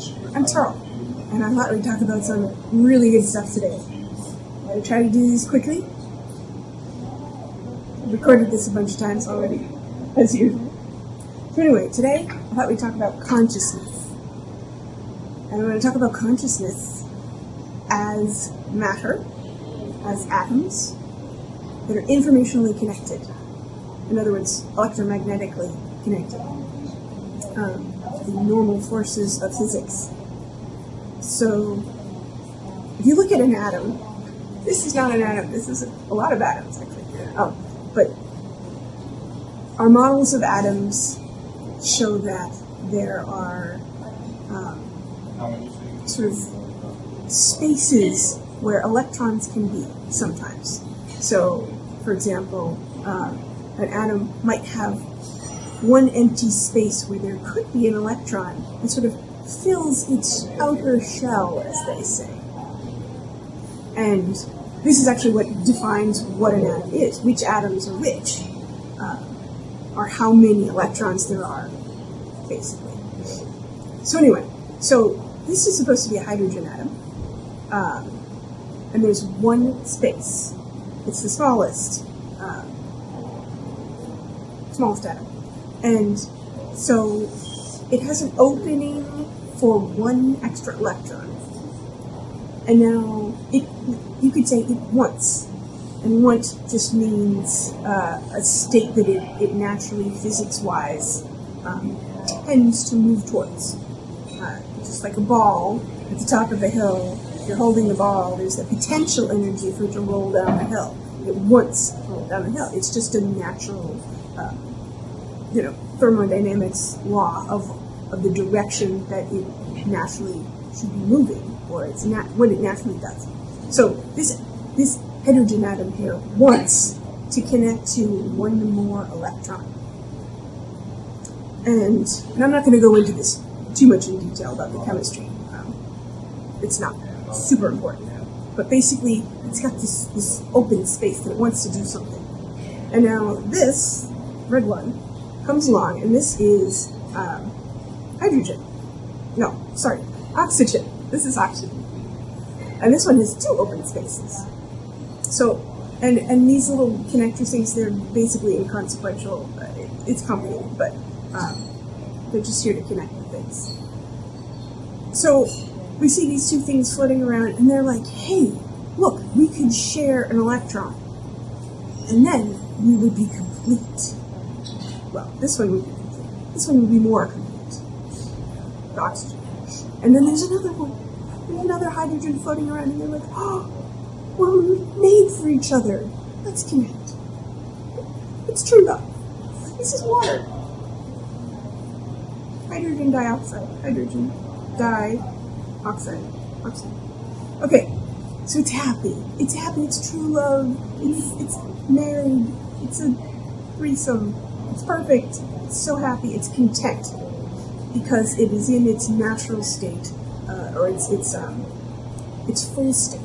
I'm Teril, and I thought we'd talk about some really good stuff today. To try to do these quickly. I've recorded this a bunch of times already, as usual. So anyway, today I thought we'd talk about consciousness. And I'm going to talk about consciousness as matter, as atoms, that are informationally connected. In other words, electromagnetically connected. Um, the normal forces of physics. So, if you look at an atom, this is not an atom, this is a, lot of atoms actually. Um, but our models of atoms show that there are um, sort of spaces where electrons can be sometimes. So, for example, uh, an atom might have one empty space where there could be an electron and sort of fills its outer shell, as they say. And this is actually what defines what an atom is, which atoms are which, uh, or how many electrons there are, basically. So anyway, so this is supposed to be a hydrogen atom, um, and there's one space. It's the smallest, uh, smallest atom. And so it has an opening for one extra electron. And now it, you could say it wants. And want just means uh, a state that it, it naturally, physics wise, um, tends to move towards. Uh, just like a ball at the top of a hill, if you're holding the ball, there's the potential energy for it to roll down the hill. It wants to roll down the hill. It's just a natural uh, you know, thermodynamics law of, of the direction that it naturally should be moving, or it's nat- what it naturally does. So this this hydrogen atom here wants to connect to one more electron. And, and I'm not going to go into this too much in detail about the chemistry. Um, it's not super important. But basically, it's got this, this open space that it wants to do something. And now this red one comes along, and this is um, hydrogen. No, sorry, oxygen. This is oxygen. And this one has two open spaces. So, and, and these little connector things, they're basically inconsequential. It, it's complicated, but um, they're just here to connect the things. So, we see these two things floating around, and they're like, hey, look, we could share an electron. And then we would be complete. Well, this one would be complete. This one would be more complete. The oxygen. And then there's another one. There's another hydrogen floating around, and they're like, oh, we're made for each other. Let's connect. It's true love. This is water. Hydrogen dioxide. Hydrogen dioxide. Oxide. Okay, so it's happy. It's happy. It's true love. It's it's married. It's a threesome. It's perfect. It's so happy. It's content because it is in its natural state, uh, or its its um, its full state,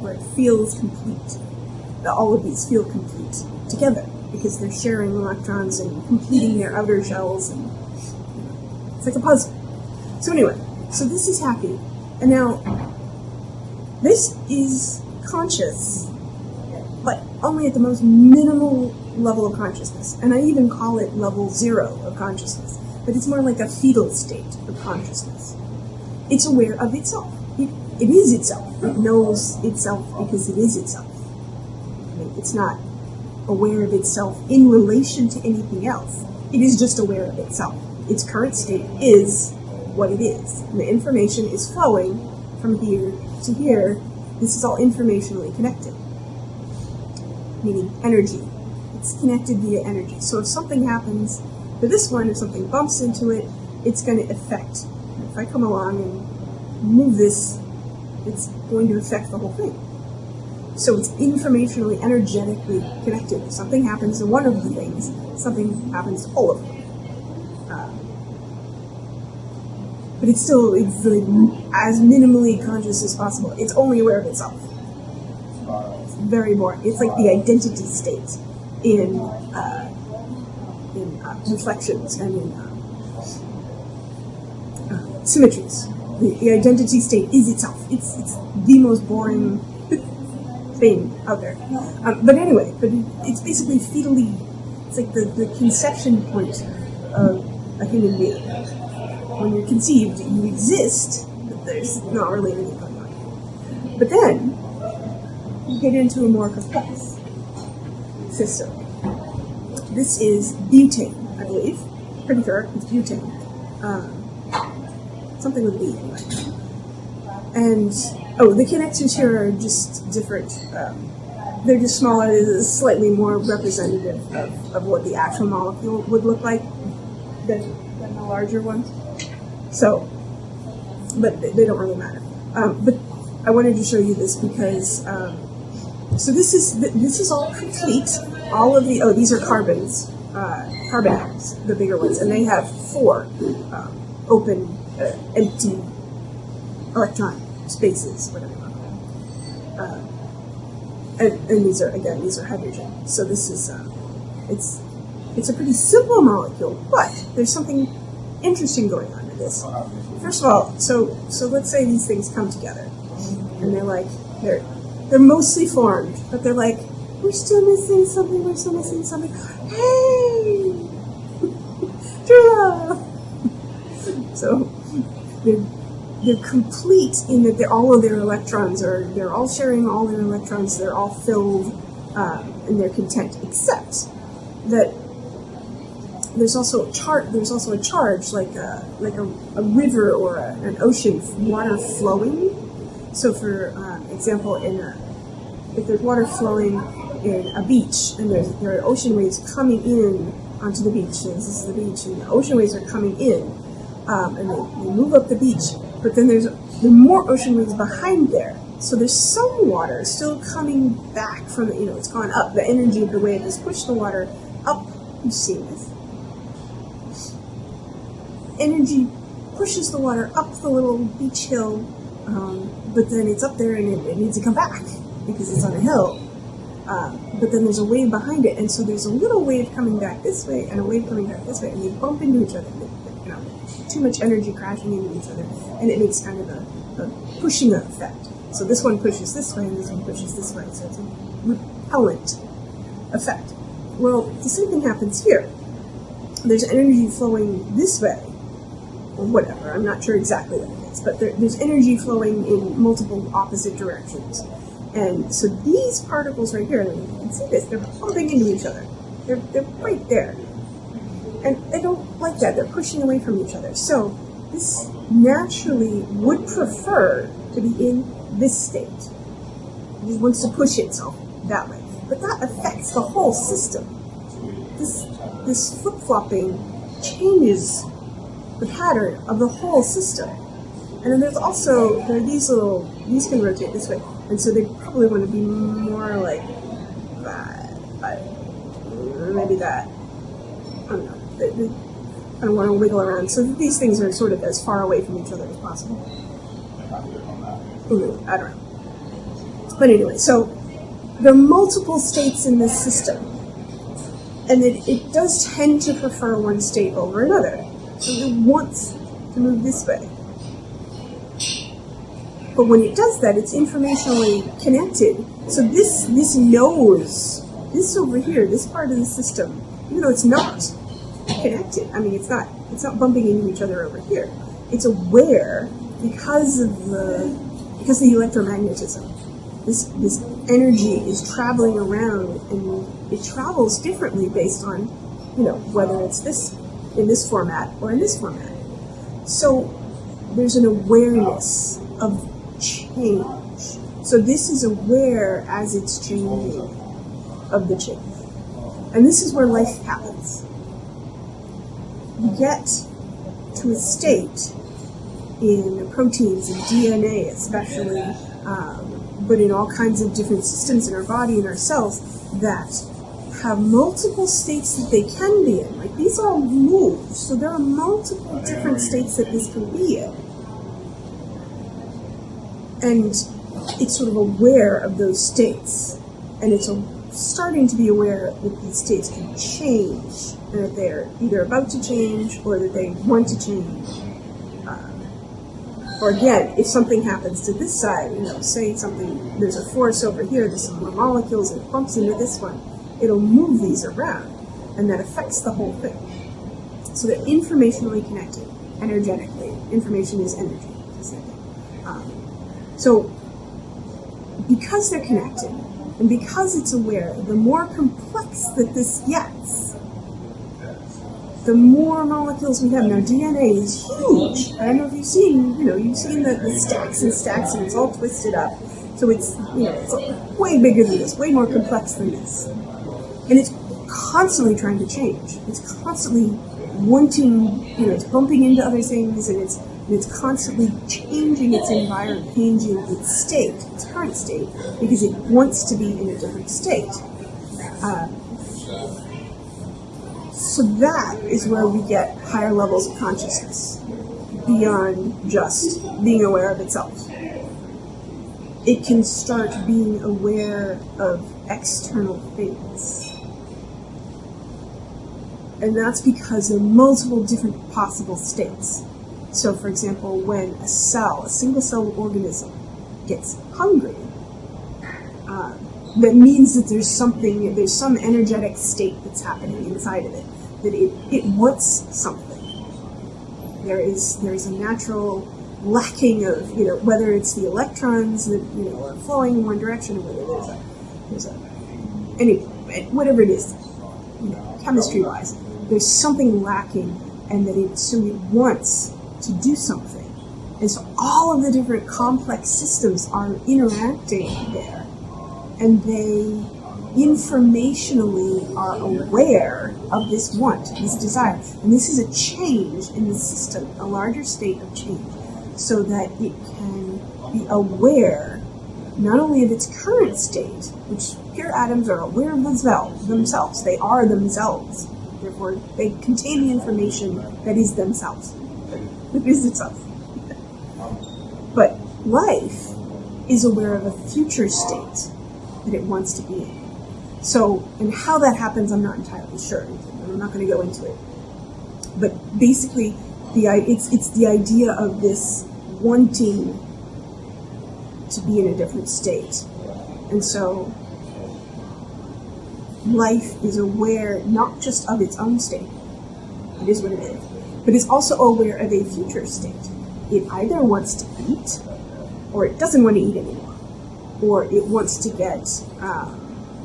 where it feels complete. All of these feel complete together because they're sharing electrons and completing their outer shells, and it's like a puzzle. So anyway, so this is happy, and now this is conscious, only at the most minimal level of consciousness. And I even call it level zero of consciousness. But it's more like a fetal state of consciousness. It's aware of itself. It, it is itself. It knows itself because it is itself. I mean, it's not aware of itself in relation to anything else. It is just aware of itself. Its current state is what it is. And the information is flowing from here to here. This is all informationally connected, meaning energy. It's connected via energy. So if something happens to this one, if something bumps into it, it's going to affect. If I come along and move this, it's going to affect the whole thing. So it's informationally, energetically connected. If something happens to one of the things, something happens to all of them. Uh, but it's still it's like as minimally conscious as possible. It's only aware of itself. Very boring. It's like the identity state in uh, in uh, reflections and in uh, symmetries. The, the identity state is itself. It's it's the most boring thing out there. Um, but anyway, but it, it's basically fetally. It's like the, the conception point of a human being. When you're conceived, you exist, but there's not really anything going on. But then you get into a more complex system. This is butane, I believe. Pretty sure it's butane. Um, something with B. And oh, the connections here are just different. Um, they're just smaller, slightly more representative of, of what the actual molecule would look like than, than the larger ones. So, but they, they don't really matter. Um, but I wanted to show you this because um, so this is this is all complete. All of the oh these are carbons, uh, carbon atoms, the bigger ones, and they have four um, open, uh, empty electron spaces, whatever you want to call them. Uh, and, and these are again these are hydrogen. So this is uh, it's it's a pretty simple molecule, but there's something interesting going on with this. First of all, so so let's say these things come together, and they're like they're they're mostly formed, but they're like we're still missing something. We're still missing something. Hey, true love. So they're they're complete in that they're, all of their electrons are they're all sharing all their electrons. They're all filled um, and they're content, except that there's also a chart. There's also a charge, like a like a, a river or a, an ocean, water flowing. So, for uh, example, in a if there's water flowing in a beach and there's there are ocean waves coming in onto the beach, so this is the beach, and the ocean waves are coming in, um, and they, they move up the beach. But then there's there more ocean waves behind there. So there's some water still coming back from you know it's gone up. The energy of the wave has pushed the water up. You've seen this energy pushes the water up the little beach hill, um, but then it's up there and it, it, needs to come back because it's on a hill. Uh, but then there's a wave behind it, and so there's a little wave coming back this way and a wave coming back this way, and they bump into each other. You know, too much energy crashing into each other, and it makes kind of a, a pushing effect. So this one pushes this way, and this one pushes this way. So it's a repellent effect. Well, the same thing happens here. There's energy flowing this way, whatever. I'm not sure exactly what it is, but there, there's energy flowing in multiple opposite directions. And so these particles right here, you can see this, they're bumping into each other. They're, they're right there. And they don't like that. They're pushing away from each other. So this naturally would prefer to be in this state. It just wants to push itself that way. But that affects the whole system. This, this flip-flopping changes the pattern of the whole system. And then there's also, there are these little, these can rotate this way. And so they probably want to be more like that, but maybe that. I don't know. They, they, I don't want to wiggle around. So these things are sort of as far away from each other as possible. I don't know. But anyway, so there are multiple states in this system. And it, it does tend to prefer one state over another. It wants to move this way. But when it does that, it's informationally connected. So this this knows this over here, this part of the system, even though it's not connected. I mean, it's not it's not bumping into each other over here. It's aware because of the because of the electromagnetism. This this energy is traveling around, and it travels differently based on you know whether it's this in this format or in this format. So there's an awareness of change. So this is aware as it's changing of the change. And this is where life happens. You get to a state in proteins and DNA, especially, um, but in all kinds of different systems in our body and our cells, that have multiple states that they can be in. Like these all move, so there are multiple different states that this can be in. And it's sort of aware of those states, and it's starting to be aware that these states can change, and that they're either about to change or that they want to change. Uh, Or again, if something happens to this side, you know, say something, there's a force over here, there's some more molecules, and it bumps into this one, it'll move these around, and that affects the whole thing. So they're informationally connected, energetically. Information is energy. Um, so because they're connected, and because it's aware, the more complex that this gets, the more molecules we have. Now, DNA is huge. I don't know if you've seen, you know, you've seen the, the stacks and stacks, and it's all twisted up. So it's, you know, it's way bigger than this, way more complex than this. And it's constantly trying to change. It's constantly wanting, you know, it's bumping into other things, and it's and it's constantly changing its environment, changing its state, its current state, because it wants to be in a different state. Uh, so that is where we get higher levels of consciousness beyond just being aware of itself. It can start being aware of external things. And that's because there are multiple different possible states. So, for example, when a cell, a single cell organism, gets hungry, uh, that means that there's something, there's some energetic state that's happening inside of it, that it, it wants something. There is there is a natural lacking of, you know, whether it's the electrons that, you know, are flowing in one direction or whether there's a, there's a, anyway, whatever it is, you know, chemistry wise, there's something lacking and that it, so it wants to do something. And so all of the different complex systems are interacting there and they informationally are aware of this want, this desire. And this is a change in the system, a larger state of change, so that it can be aware not only of its current state, which pure atoms are aware of themselves, themselves. They are themselves. Therefore, they contain the information that is themselves. That is itself. but life is aware of a future state that it wants to be in. So, and how that happens, I'm not entirely sure. And I'm not going to go into it. But basically, the it's it's the idea of this wanting to be in a different state, and so life is aware not just of its own state, it is what it is, but is also aware of a future state. It either wants to eat, or it doesn't want to eat anymore, or it wants to get. Uh,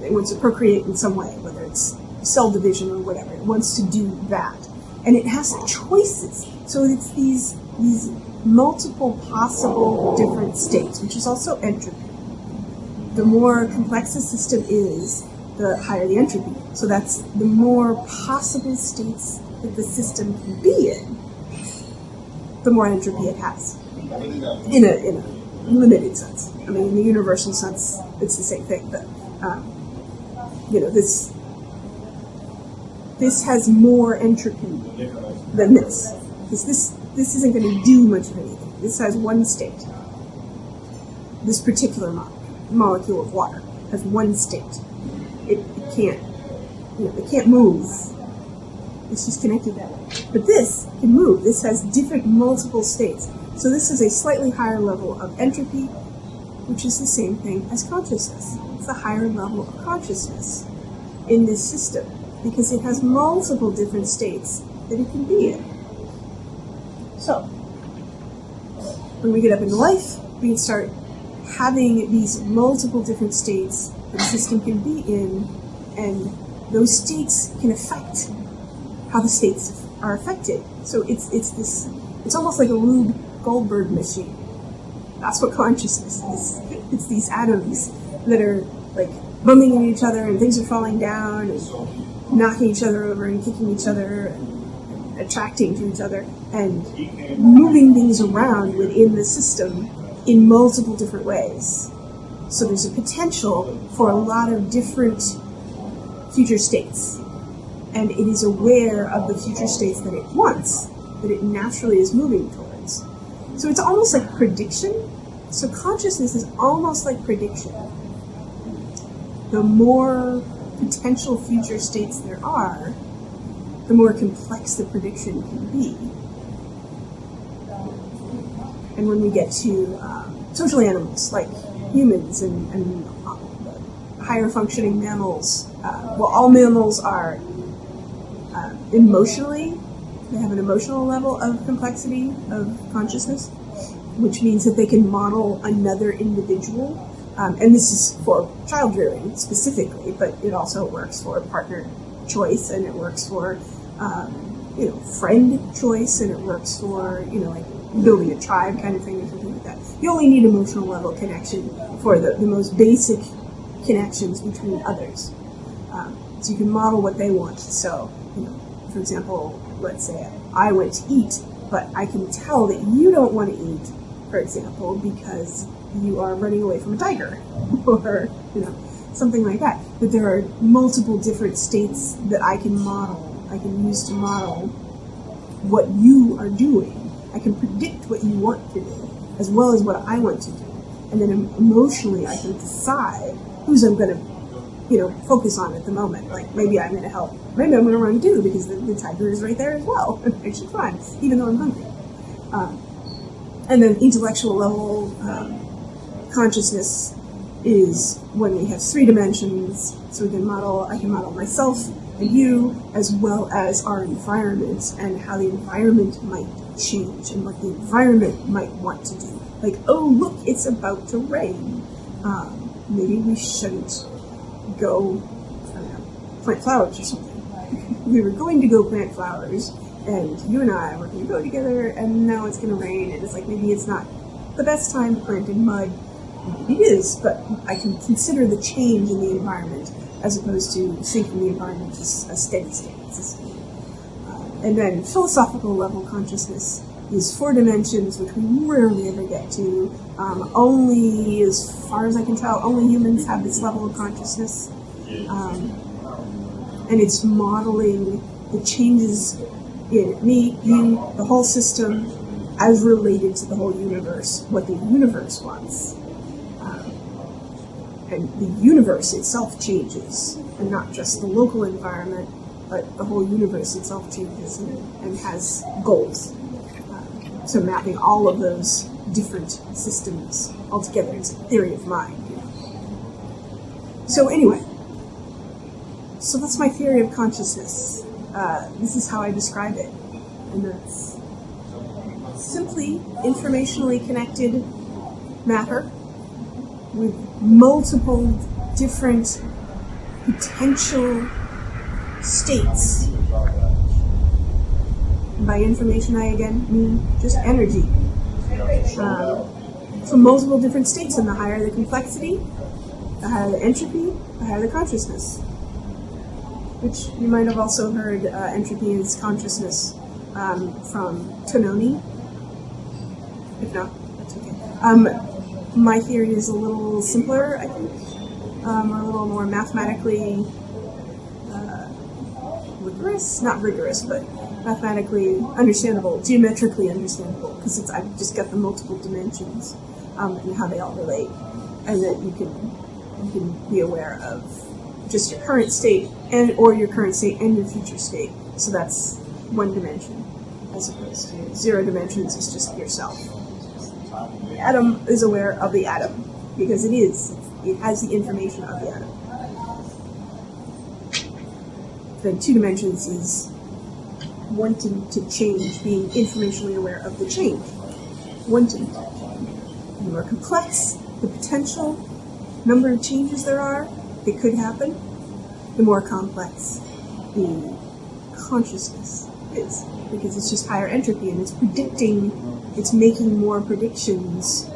it wants to procreate in some way, whether it's cell division or whatever. It wants to do that. And it has choices. So it's these these multiple possible different states, which is also entropy. The more complex the system is, the higher the entropy. So that's the more possible states that the system can be in, the more entropy it has. In a, in a limited sense. I mean, in the universal sense, it's the same thing. But um, you know, this this has more entropy than this. Because this this isn't going to do much of anything. This has one state. This particular mo- molecule of water has one state. It, it can't, you know, it can't move. It's just connected that way. But this can move. This has different multiple states. So this is a slightly higher level of entropy, which is the same thing as consciousness It's a higher level of consciousness in this system because it has multiple different states that it can be in. So, when we get up in life, we can start having these multiple different states the system can be in, and those states can affect how the states are affected. So it's it's this it's almost like a Rube Goldberg machine. That's what consciousness is. It's these atoms that are like bumping into each other and things are falling down and knocking each other over and kicking each other and attracting to each other and moving things around within the system in multiple different ways. So there's a potential for a lot of different future states. And it is aware of the future states that it wants, that it naturally is moving towards. So it's almost like prediction. So consciousness is almost like prediction the more potential future states there are, the more complex the prediction can be. and when we get to um, social animals like humans and, and higher functioning mammals, uh, well, all mammals are uh, emotionally, they have an emotional level of complexity of consciousness, which means that they can model another individual. Um, and this is for child rearing specifically, but it also works for partner choice and it works for um, you know friend choice and it works for you know like building a tribe kind of thing You only need emotional level connection for the, the most basic connections between others. Um, so you can model what they want. So, you know, for example, let's say I went to eat, but I can tell that you don't want to eat, for example, because you are running away from a tiger, or you know, something like that. But there are multiple different states that I can model, I can use to model what you are doing. I can predict what you want to do, as well as what I want to do. And then emotionally, I can decide who's I'm going to you know, focus on at the moment. Like maybe I'm going to help. Maybe I'm going to run too because the, the tiger is right there as well. And I should run, even though I'm hungry. Um, and then intellectual level um, consciousness is when we have three dimensions. So we can model. I can model myself and you, as well as our environment and how the environment might change and what the environment might want to do. Like, oh look, it's about to rain. Um, maybe we shouldn't go know, plant flowers or something. we were going to go plant flowers, and you and I were going to go together, and now it's going to rain, and it's like maybe it's not the best time to plant in mud. Maybe it is, but I can consider the change in the environment as opposed to thinking the environment is a steady state. And then philosophical level consciousness is four dimensions, which we rarely ever get to. Um, only, as far as I can tell, only humans have this level of consciousness. Um, and it's modeling the changes in me, you, the whole system, as related to the whole universe, what the universe wants. Um, and the universe itself changes, and not just the local environment, but the whole universe itself changes and, has goals. So mapping all of those different systems all together is a theory of mind. So anyway, so that's my theory of consciousness. Uh, this is how I describe it, and that's simply informationally connected matter with multiple different potential states by information, I again mean just energy. Um, from multiple different states, and the higher the complexity, the higher the entropy, the higher the consciousness. Which you might have also heard uh, entropy is consciousness um, from Tononi. If not, that's okay. Um, my theory is a little simpler, I think, um, or a little more mathematically uh, rigorous. Not rigorous, but mathematically understandable, geometrically understandable, because it's I've just got the multiple dimensions um, and how they all relate, and that you can you can be aware of just your current state and or your current state and your future state. So that's one dimension, as opposed to zero dimensions is just yourself. The atom is aware of the atom because it is it has the information of the atom. Then two dimensions is wanting to change, being informationally aware of the change, wanting. The more complex the potential number of changes there are that could happen, the more complex the consciousness is, because it's just higher entropy and it's predicting, it's making more predictions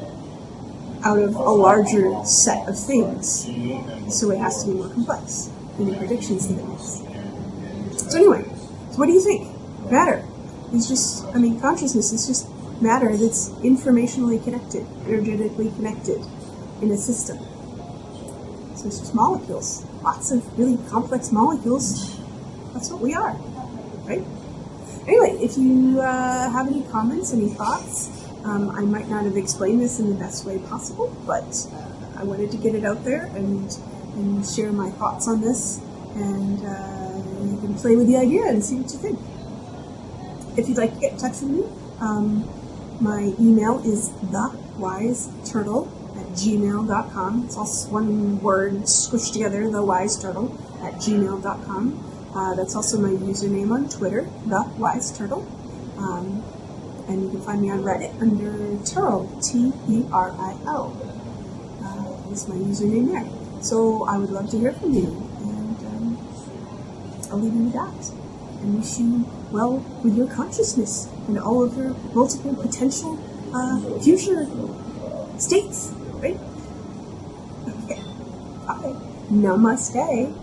out of a larger set of things. So it has to be more complex in the predictions that it makes. So anyway, so what do you think? matter. is just, I mean, consciousness is just matter that's informationally connected, energetically connected in a system. So it's just molecules, lots of really complex molecules. That's what we are, right? Anyway, if you uh, have any comments, any thoughts, um, I might not have explained this in the best way possible, but I wanted to get it out there and, and share my thoughts on this, and uh, you can play with the idea and see what you think if you'd like to get in touch with me, um, My email is thewiseturtle at gmail.com. It's all one word squished together, thewiseturtle at gmail.com. Uh, that's also my username on Twitter, thewiseturtle. Um, and you can find me on Reddit under Teril, T E R I L. Uh, is my username there. So I would love to hear from you, and I'll leave you with that. And wish you well with your consciousness and all of your multiple potential uh, future states, right? Okay. Bye. Namaste.